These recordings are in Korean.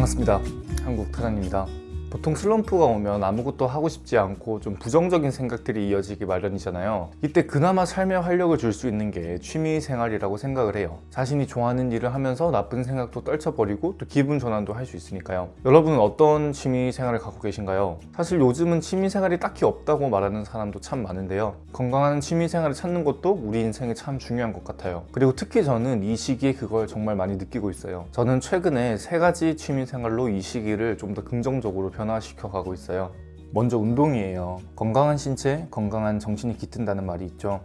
반갑습니다. 한국 타장입니다 보통 슬럼프가 오면 아무것도 하고 싶지 않고 좀 부정적인 생각들이 이어지기 마련이잖아요. 이때 그나마 삶의 활력을 줄 수 있는 게 취미생활이라고 생각을 해요. 자신이 좋아하는 일을 하면서 나쁜 생각도 떨쳐버리고 또 기분 전환도 할 수 있으니까요. 여러분은 어떤 취미생활을 갖고 계신가요? 사실 요즘은 취미생활이 딱히 없다고 말하는 사람도 참 많은데요. 건강한 취미생활을 찾는 것도 우리 인생에 참 중요한 것 같아요. 그리고 특히 저는 이 시기에 그걸 정말 많이 느끼고 있어요. 저는 최근에 세 가지 취미생활로 이 시기를 좀 더 긍정적으로 변화시켜 가고 있어요. 먼저 운동이에요. 건강한 신체, 건강한 정신이 깃든다는 말이 있죠.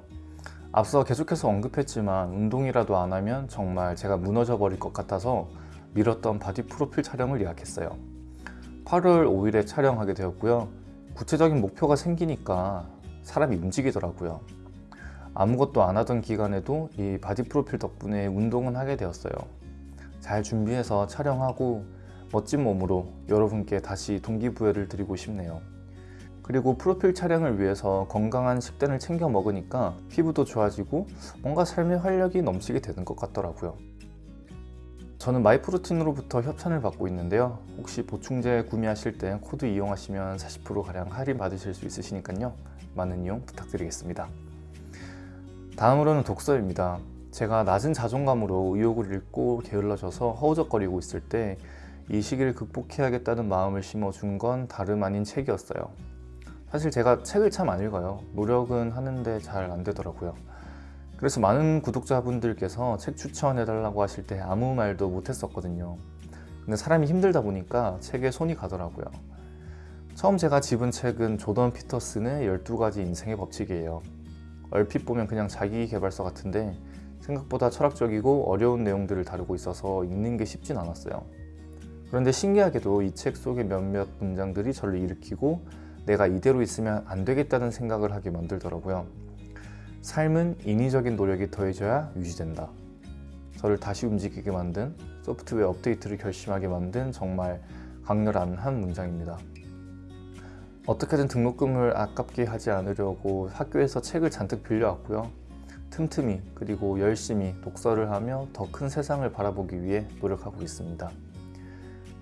앞서 계속해서 언급했지만 운동이라도 안 하면 정말 제가 무너져 버릴 것 같아서 미뤘던 바디 프로필 촬영을 예약했어요. 8월 5일에 촬영하게 되었고요. 구체적인 목표가 생기니까 사람이 움직이더라고요. 아무것도 안 하던 기간에도 이 바디 프로필 덕분에 운동은 하게 되었어요. 잘 준비해서 촬영하고 멋진 몸으로 여러분께 다시 동기부여를 드리고 싶네요. 그리고 프로필 촬영을 위해서 건강한 식단을 챙겨 먹으니까 피부도 좋아지고 뭔가 삶의 활력이 넘치게 되는 것 같더라고요. 저는 마이프로틴으로부터 협찬을 받고 있는데요. 혹시 보충제 구매하실 때 코드 이용하시면 40%가량 할인 받으실 수 있으시니까요. 많은 이용 부탁드리겠습니다. 다음으로는 독서입니다. 제가 낮은 자존감으로 의욕을 잃고 게을러져서 허우적거리고 있을 때 이 시기를 극복해야겠다는 마음을 심어준 건 다름 아닌 책이었어요. 사실 제가 책을 참 안 읽어요. 노력은 하는데 잘 안 되더라고요. 그래서 많은 구독자분들께서 책 추천해달라고 하실 때 아무 말도 못했었거든요. 근데 사람이 힘들다 보니까 책에 손이 가더라고요. 처음 제가 집은 책은 조던 피터슨의 12가지 인생의 법칙이에요. 얼핏 보면 그냥 자기 개발서 같은데 생각보다 철학적이고 어려운 내용들을 다루고 있어서 읽는 게 쉽진 않았어요 그런데 신기하게도 이 책 속의 몇몇 문장들이 저를 일으키고 내가 이대로 있으면 안 되겠다는 생각을 하게 만들더라고요. 삶은 인위적인 노력이 더해져야 유지된다. 저를 다시 움직이게 만든 소프트웨어 업데이트를 결심하게 만든 정말 강렬한 한 문장입니다. 어떻게든 등록금을 아깝게 하지 않으려고 학교에서 책을 잔뜩 빌려왔고요. 틈틈이 그리고 열심히 독서를 하며 더 큰 세상을 바라보기 위해 노력하고 있습니다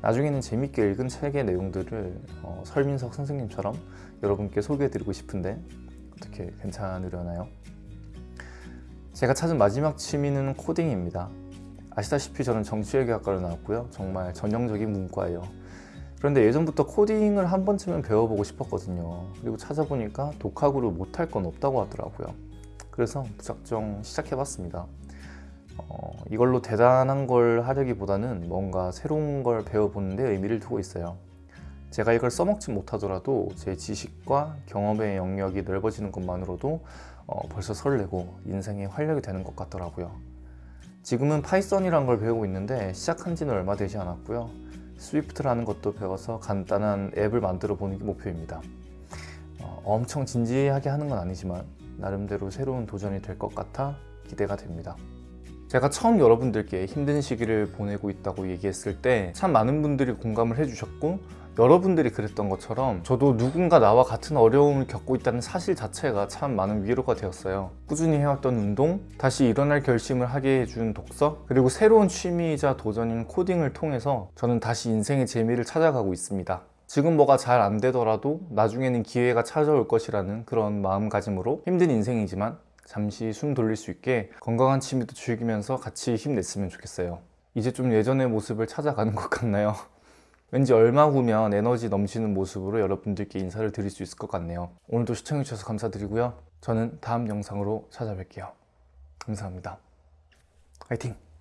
나중에는 재밌게 읽은 책의 내용들을 어, 설민석 선생님처럼 여러분께 소개해드리고 싶은데 어떻게 괜찮으려나요? 제가 찾은 마지막 취미는 코딩입니다. 아시다시피 저는 정치외교학과를 나왔고요. 정말 전형적인 문과예요. 그런데 예전부터 코딩을 한 번쯤은 배워보고 싶었거든요. 그리고 찾아보니까 독학으로 못할 건 없다고 하더라고요. 그래서 무작정 시작해봤습니다 어, 이걸로 대단한 걸 하려기보다는 뭔가 새로운 걸 배워보는 데 의미를 두고 있어요. 제가 이걸 써먹지 못하더라도 제 지식과 경험의 영역이 넓어지는 것만으로도 어, 벌써 설레고 인생에 활력이 되는 것 같더라고요. 지금은 파이썬이란 걸 배우고 있는데 시작한 지는 얼마 되지 않았고요. 스위프트라는 것도 배워서 간단한 앱을 만들어 보는 게 목표입니다. 어, 엄청 진지하게 하는 건 아니지만 나름대로 새로운 도전이 될 것 같아 기대가 됩니다 제가 처음 여러분들께 힘든 시기를 보내고 있다고 얘기했을 때 참 많은 분들이 공감을 해주셨고 여러분들이 그랬던 것처럼 저도 누군가 나와 같은 어려움을 겪고 있다는 사실 자체가 참 많은 위로가 되었어요. 꾸준히 해왔던 운동, 다시 일어날 결심을 하게 해준 독서 그리고 새로운 취미이자 도전인 코딩을 통해서 저는 다시 인생의 재미를 찾아가고 있습니다. 지금 뭐가 잘 안 되더라도 나중에는 기회가 찾아올 것이라는 그런 마음가짐으로 힘든 인생이지만 잠시 숨 돌릴 수 있게 건강한 취미도 즐기면서 같이 힘냈으면 좋겠어요. 이제 좀 예전의 모습을 찾아가는 것 같나요? 왠지 얼마 후면 에너지 넘치는 모습으로 여러분들께 인사를 드릴 수 있을 것 같네요. 오늘도 시청해주셔서 감사드리고요. 저는 다음 영상으로 찾아뵐게요. 감사합니다. 화이팅!